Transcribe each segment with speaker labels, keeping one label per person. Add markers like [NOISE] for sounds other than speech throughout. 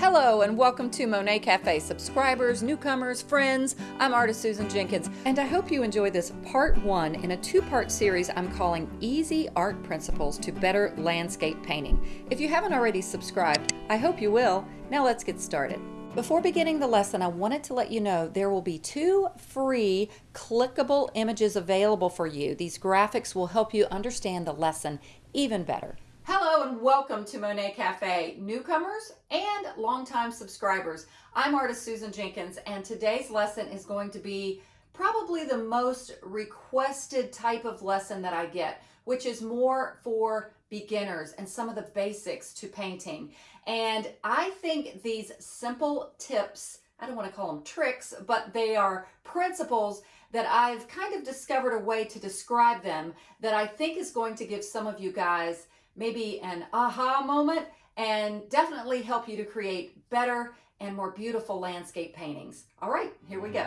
Speaker 1: Hello and welcome to Monet Cafe subscribers, newcomers, friends. I'm artist Susan Jenkins and I hope you enjoy this part one in a two-part series I'm calling Easy Art Principles to Better Landscape Painting. If you haven't already subscribed, I hope you will. Now let's get started. Before beginning the lesson, I wanted to let you know there will be two free clickable images available for you. These graphics will help you understand the lesson even better. Hello and welcome to Monet Cafe, newcomers and longtime subscribers. I'm artist Susan Jenkins and today's lesson is going to be probably the most requested type of lesson that I get, which is more for beginners and some of the basics to painting. And I think these simple tips, I don't want to call them tricks, but they are principles that I've kind of discovered a way to describe them that I think is going to give some of you guys maybe an aha moment, and definitely help you to create better and more beautiful landscape paintings. All right, here we go.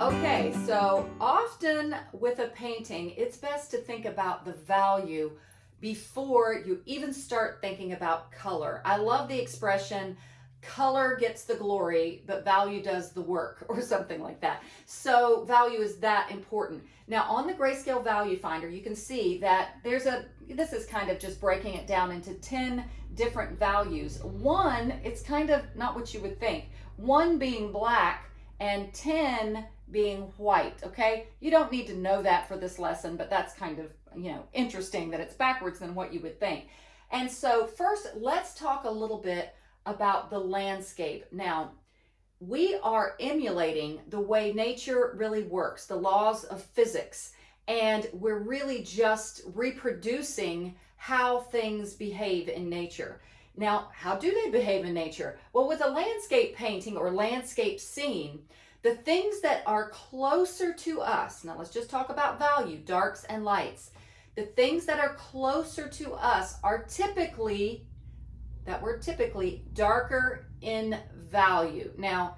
Speaker 1: Okay, so often with a painting, it's best to think about the value before you even start thinking about color. I love the expression, color gets the glory, but value does the work, [LAUGHS] or something like that. So value is that important. Now on the grayscale value finder, you can see that there's a, this is kind of just breaking it down into 10 different values. One, it's kind of not what you would think. One being black and 10 being white, okay? You don't need to know that for this lesson, but that's kind of, you know, interesting that it's backwards than what you would think. And so first, let's talk a little bit about the landscape. Now, we are emulating the way nature really works, the laws of physics, and we're really just reproducing how things behave in nature. Now, how do they behave in nature? Well, with a landscape painting or landscape scene, the things that are closer to us, now let's just talk about value, darks and lights. The things that are closer to us are typically that were typically darker in value. Now,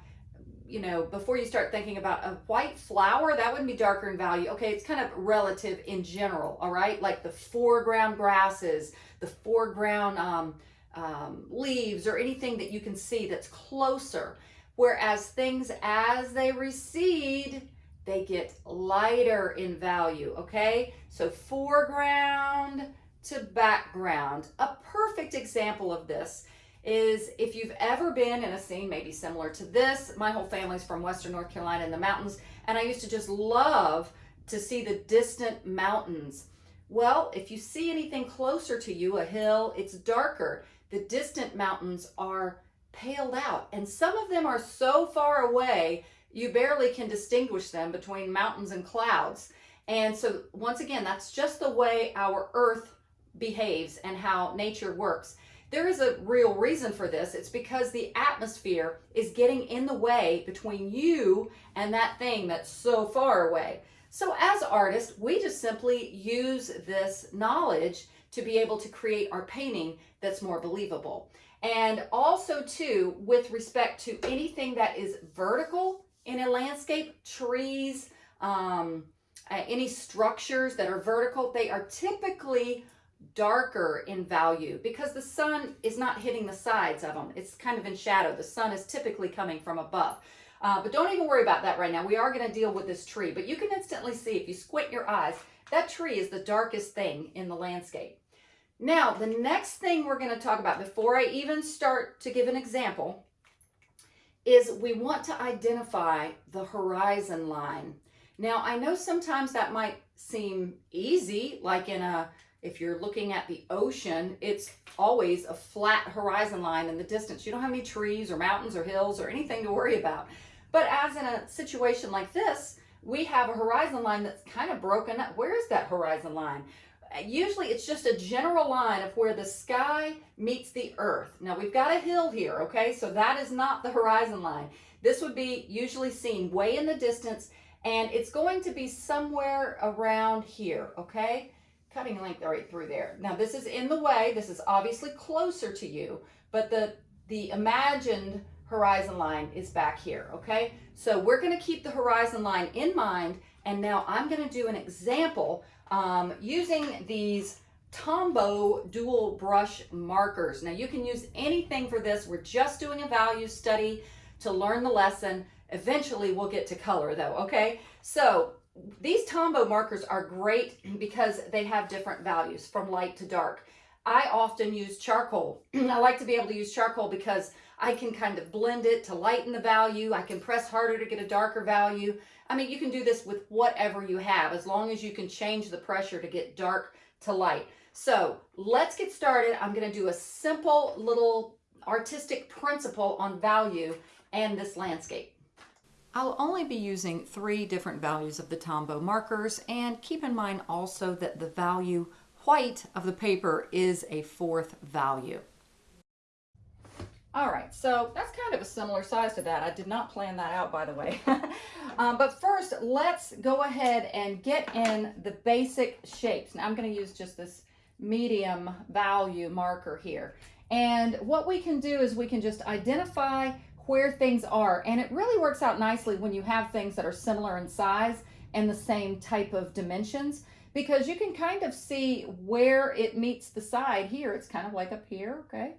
Speaker 1: you know, before you start thinking about a white flower, that wouldn't be darker in value. Okay, it's kind of relative in general, all right? Like the foreground grasses, the foreground um, um, leaves, or anything that you can see that's closer. Whereas things, as they recede, they get lighter in value, okay? So foreground, to background. A perfect example of this is if you've ever been in a scene maybe similar to this, my whole family's from Western North Carolina in the mountains, and I used to just love to see the distant mountains. Well, if you see anything closer to you, a hill, it's darker. The distant mountains are paled out, and some of them are so far away, you barely can distinguish them between mountains and clouds. And so once again, that's just the way our earth behaves and how nature works. There is a real reason for this. It's because the atmosphere is getting in the way between you and that thing that's so far away. So as artists, we just simply use this knowledge to be able to create our painting that's more believable. And also too, with respect to anything that is vertical in a landscape, trees, um, uh, any structures that are vertical, they are typically darker in value because the sun is not hitting the sides of them. It's kind of in shadow. The sun is typically coming from above. Uh, but don't even worry about that right now. We are going to deal with this tree. But you can instantly see, if you squint your eyes, that tree is the darkest thing in the landscape. Now, the next thing we're going to talk about before I even start to give an example is we want to identify the horizon line. Now, I know sometimes that might seem easy, like in a if you're looking at the ocean, it's always a flat horizon line in the distance. You don't have any trees or mountains or hills or anything to worry about. But as in a situation like this, we have a horizon line that's kind of broken up. Where is that horizon line? Usually it's just a general line of where the sky meets the earth. Now we've got a hill here, okay? So that is not the horizon line. This would be usually seen way in the distance and it's going to be somewhere around here, okay? Cutting length right through there. Now this is in the way, this is obviously closer to you, but the, the imagined horizon line is back here, okay? So we're gonna keep the horizon line in mind, and now I'm gonna do an example um, using these Tombow dual brush markers. Now you can use anything for this. We're just doing a value study to learn the lesson. Eventually we'll get to color though, okay? So these Tombow markers are great because they have different values from light to dark. I often use charcoal. [CLEARS THROAT] I like to be able to use charcoal because I can kind of blend it to lighten the value. I can press harder to get a darker value. I mean, you can do this with whatever you have as long as you can change the pressure to get dark to light. So let's get started. I'm going to do a simple little artistic principle on value and this landscape. I'll only be using three different values of the Tombow markers and keep in mind also that the value white of the paper is a fourth value. All right, so that's kind of a similar size to that. I did not plan that out, by the way. [LAUGHS] um, but first, let's go ahead and get in the basic shapes. Now, I'm going to use just this medium value marker here. And what we can do is we can just identify where things are. And it really works out nicely when you have things that are similar in size and the same type of dimensions because you can kind of see where it meets the side here. It's kind of like up here, okay?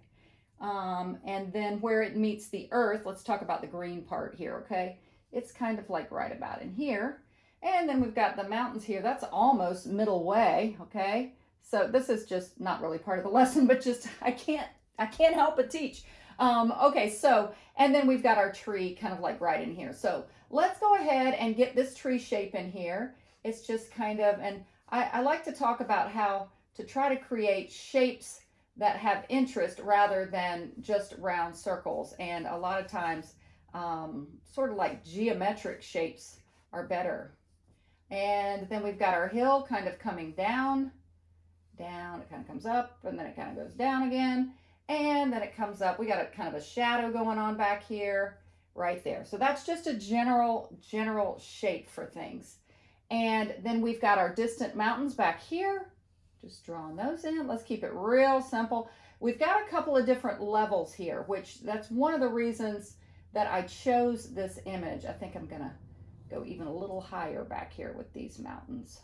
Speaker 1: Um, and then where it meets the earth, let's talk about the green part here, okay? It's kind of like right about in here. And then we've got the mountains here. That's almost middle way, okay? So this is just not really part of the [LAUGHS] lesson, but just I can't I can't help but teach. Um, okay, so, and then we've got our tree kind of like right in here. So let's go ahead and get this tree shape in here. It's just kind of, and I, I like to talk about how to try to create shapes that have interest rather than just round circles. And a lot of times, um, sort of like geometric shapes are better. And then we've got our hill kind of coming down, down, it kind of comes up, and then it kind of goes down again. And then it comes up. We got a kind of a shadow going on back here, right there. So that's just a general, general shape for things. And then we've got our distant mountains back here. Just drawing those in. Let's keep it real simple. We've got a couple of different levels here, which that's one of the reasons that I chose this image. I think I'm to go even a little higher back here with these mountains.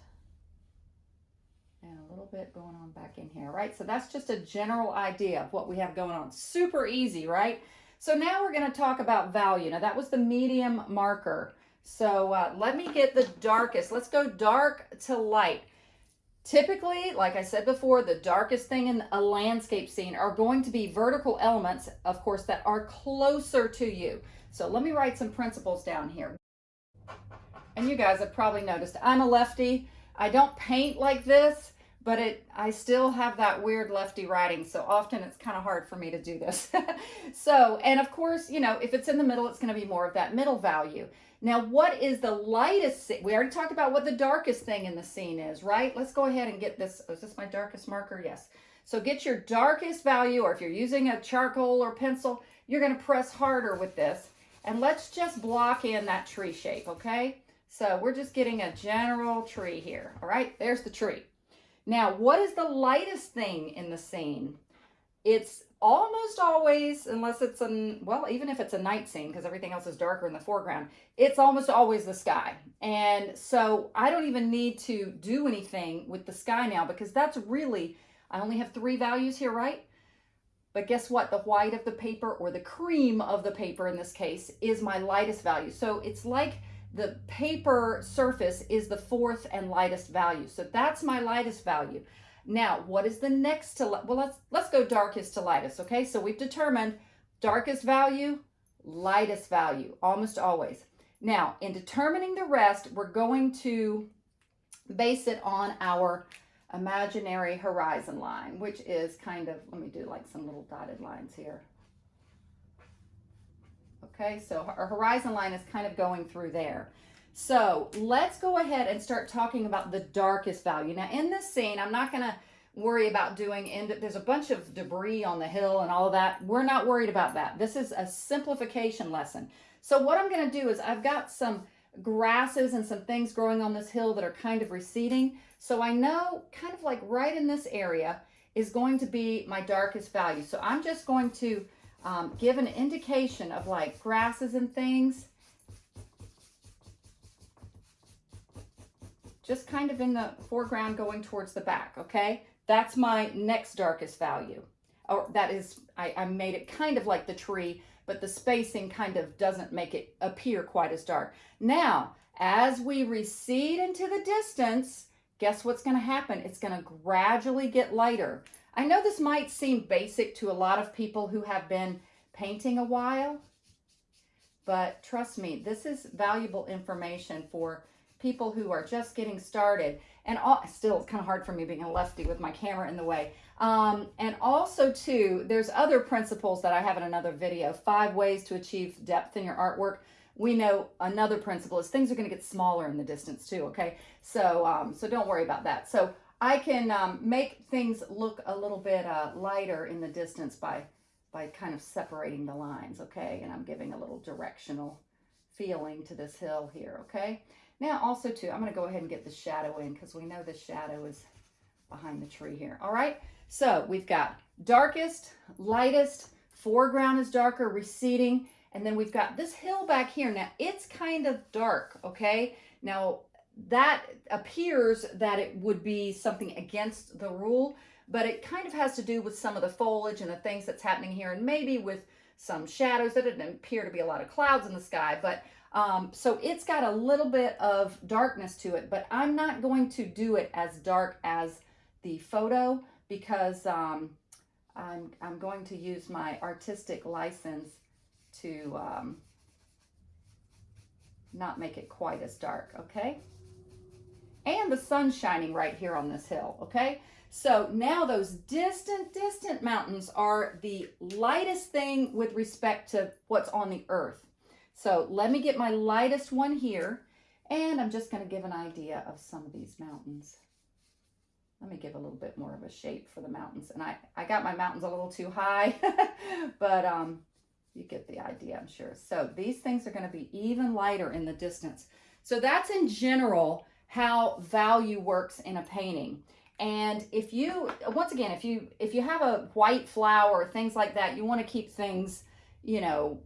Speaker 1: And a little bit going on back in here, right? So that's just a general idea of what we have going on. Super easy, right? So now we're going to talk about value. Now that was the medium marker. So uh, let me get the darkest. Let's go dark to light. Typically, like I said before, the darkest thing in a landscape scene are going to be vertical elements, of course, that are closer to you. So let me write some principles down here. And you guys have probably noticed I'm a lefty. I don't paint like this, but it I still have that weird lefty writing. So often it's kind of hard for me to do this. [LAUGHS] so, and of course, you know, if it's in the middle, it's going to be more of that middle value. Now, what is the lightest, we already talked about what the darkest thing in the scene is, right? Let's go ahead and get this, oh, is this my darkest marker? Yes. So get your darkest value, or if you're using a charcoal or pencil, you're gonna press harder with this. And let's just block in that tree shape, okay? So we're just getting a general tree here, all right? There's the tree. Now, what is the lightest thing in the scene? It's almost always, unless it's a, well, even if it's a night scene, because everything else is darker in the foreground, it's almost always the sky. And so I don't even need to do anything with the sky now because that's really, I only have three values here, right? But guess what? The white of the paper or the cream of the paper in this case is my lightest value. So it's like the paper surface is the fourth and lightest value. So that's my lightest value. Now, what is the next to, well, let's, let's go darkest to lightest, okay? So we've determined darkest value, lightest value, almost always. Now, in determining the rest, we're going to base it on our imaginary horizon line, which is kind of, let me do like some little dotted lines here. Okay, so our horizon line is kind of going through there. So let's go ahead and start talking about the darkest value. Now in this scene, I'm not gonna worry about doing, and there's a bunch of debris on the hill and all of that. We're not worried about that. This is a simplification lesson. So what I'm gonna do is I've got some grasses and some things growing on this hill that are kind of receding. So I know kind of like right in this area is going to be my darkest value. So I'm just going to um, give an indication of like grasses and things just kind of in the foreground going towards the back, okay? That's my next darkest value. Or that is, I, I made it kind of like the tree, but the spacing kind of doesn't make it appear quite as dark. Now, as we recede into the distance, guess what's going to happen? It's going to gradually get lighter. I know this might seem basic to a lot of people who have been painting a while, but trust me, this is valuable information for people who are just getting started. And all, still, it's kind of hard for me being a lefty with my camera in the way. Um, and also, too, there's other principles that I have in another video. Five ways to achieve depth in your artwork. We know another principle is things are going to get smaller in the distance, too, okay? So, um, so don't worry about that. So I can um, make things look a little bit uh, lighter in the distance by by kind of separating the lines, okay? And I'm giving a little directional feeling to this hill here, okay? Now also too, I'm gonna go ahead and get the shadow in because we know the shadow is behind the tree here, all right? So we've got darkest, lightest, foreground is darker, receding, and then we've got this hill back here. Now it's kind of dark, okay? Now that appears that it would be something against the rule, but it kind of has to do with some of the foliage and the things that's happening here and maybe with some shadows that didn't appear to be a lot of clouds in the sky but um, so it's got a little bit of darkness to it but I'm not going to do it as dark as the photo because um, I'm, I'm going to use my artistic license to um, not make it quite as dark okay and the sun's shining right here on this hill okay so now those distant, distant mountains are the lightest thing with respect to what's on the earth. So let me get my lightest one here. And I'm just going to give an idea of some of these mountains. Let me give a little bit more of a shape for the mountains. And I, I got my mountains a little too high, [LAUGHS] but um, you get the idea, I'm sure. So these things are going to be even lighter in the distance. So that's in general how value works in a painting. And if you, once again, if you, if you have a white flower, things like that, you want to keep things, you know,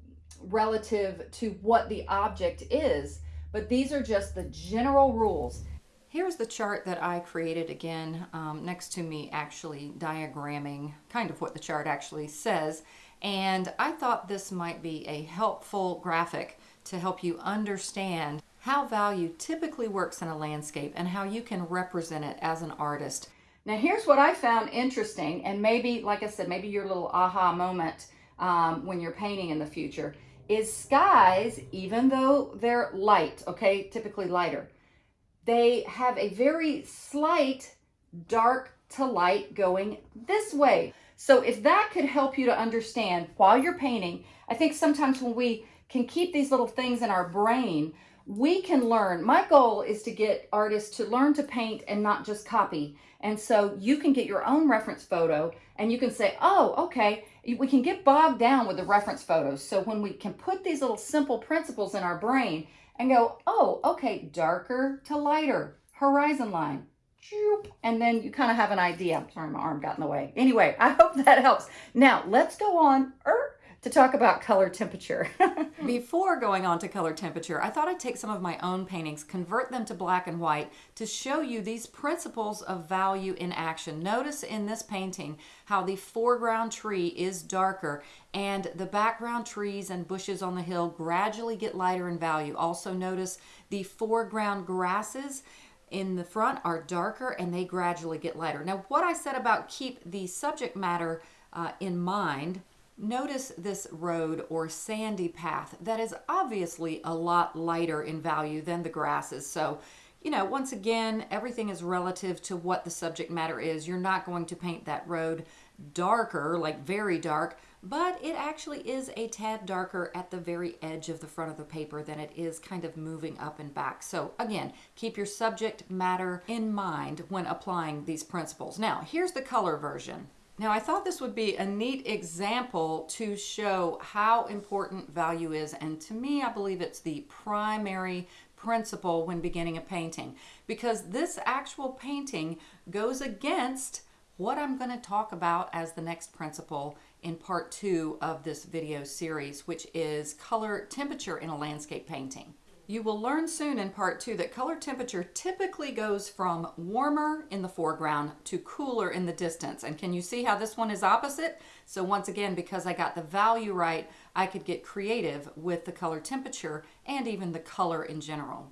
Speaker 1: relative to what the object is. But these are just the general rules. Here's the chart that I created again um, next to me actually diagramming kind of what the chart actually says. And I thought this might be a helpful graphic to help you understand how value typically works in a landscape and how you can represent it as an artist. Now here's what I found interesting and maybe, like I said, maybe your little aha moment um, when you're painting in the future is skies, even though they're light, okay, typically lighter, they have a very slight dark to light going this way. So if that could help you to understand while you're painting, I think sometimes when we can keep these little things in our brain, we can learn. My goal is to get artists to learn to paint and not just copy. And so you can get your own reference photo and you can say, oh, okay, we can get bogged down with the reference photos. So when we can put these little simple principles in our brain and go, oh, okay, darker to lighter, horizon line, and then you kind of have an idea. Sorry, my arm got in the way. Anyway, [LAUGHS] I hope that helps. Now let's go on. Er, To talk about color temperature. [LAUGHS] Before going on to color temperature, I thought I'd take some of my own paintings, convert them to black and white to show you these principles of value in action. Notice in this painting how the foreground tree is darker and the background trees and bushes on the hill gradually get lighter in value. Also notice the foreground grasses in the front are darker and they gradually get lighter. Now what I said about keep the subject matter uh, in mind Notice this road or sandy path that is obviously a lot lighter in value than the grasses. So, you know, once again, everything is relative to what the subject matter is. You're not going to paint that road darker, like very dark, but it actually is a tad darker at the very edge of the front of the paper than it is kind of moving up and back. So again, keep your subject matter in mind when applying these principles. Now, here's the color version. Now I thought this would be a neat example to show how important value is and to me I believe it's the primary principle when beginning a painting because this actual painting goes against what I'm going to talk about as the next principle in part two of this video series which is color temperature in a landscape painting. You will learn soon in part two that color temperature typically goes from warmer in the foreground to cooler in the distance. And can you see how this one is opposite? So once again, because I got the value right, I could get creative with the color temperature and even the color in general.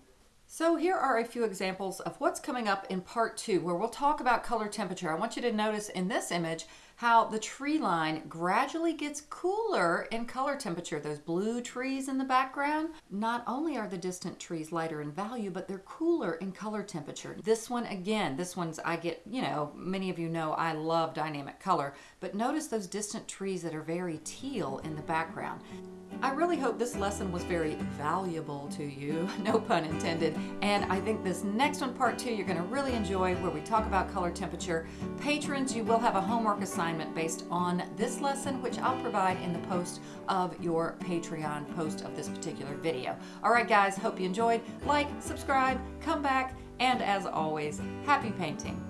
Speaker 1: So here are a few examples of what's coming up in part two, where we'll talk about color temperature. I want you to notice in this image how the tree line gradually gets cooler in color temperature. Those blue trees in the background, not only are the distant trees lighter in value, but they're cooler in color temperature. This one, again, this one's, I get, you know, many of you know I love dynamic color, but notice those distant trees that are very teal in the background. I really hope this lesson was very valuable to you, [LAUGHS] no pun intended, and I think this next one, part two, you're going to really enjoy where we talk about color temperature. Patrons, you will have a homework assignment based on this lesson, which I'll provide in the post of your Patreon post of this particular video. All right, guys, hope you enjoyed. Like, subscribe, come back, and as always, happy painting.